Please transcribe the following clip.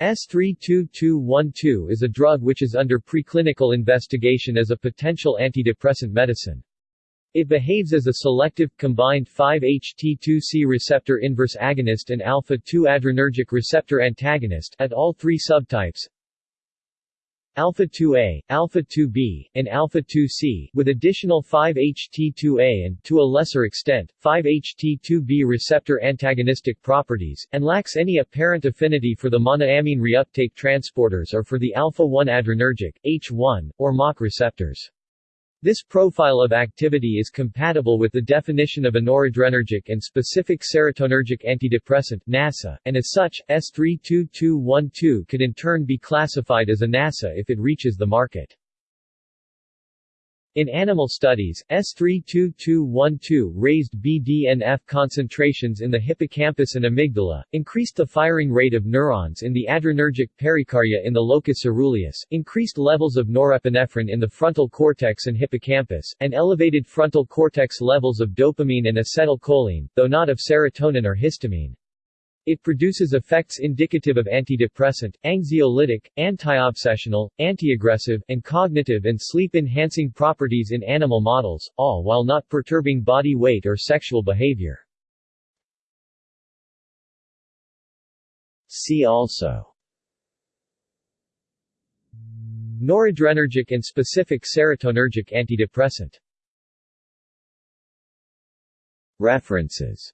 S32212 is a drug which is under preclinical investigation as a potential antidepressant medicine. It behaves as a selective, combined 5-HT2C receptor inverse agonist and alpha-2 adrenergic receptor antagonist at all three subtypes alpha-2A, alpha-2B, and alpha-2C, with additional 5-HT2A and, to a lesser extent, 5-HT2B receptor antagonistic properties, and lacks any apparent affinity for the monoamine reuptake transporters or for the alpha-1 adrenergic, H1, or mACh receptors. This profile of activity is compatible with the definition of a noradrenergic and specific serotonergic antidepressant NaSSA, and as such, S32212 could in turn be classified as a NaSSA if it reaches the market. In animal studies, S32212 raised BDNF concentrations in the hippocampus and amygdala, increased the firing rate of neurons in the adrenergic perikarya in the locus ceruleus, increased levels of norepinephrine in the frontal cortex and hippocampus, and elevated frontal cortex levels of dopamine and acetylcholine, though not of serotonin or histamine. It produces effects indicative of antidepressant, anxiolytic, antiobsessional, antiaggressive, and cognitive and sleep-enhancing properties in animal models, all while not perturbing body weight or sexual behavior. See also Noradrenergic and specific serotonergic antidepressant References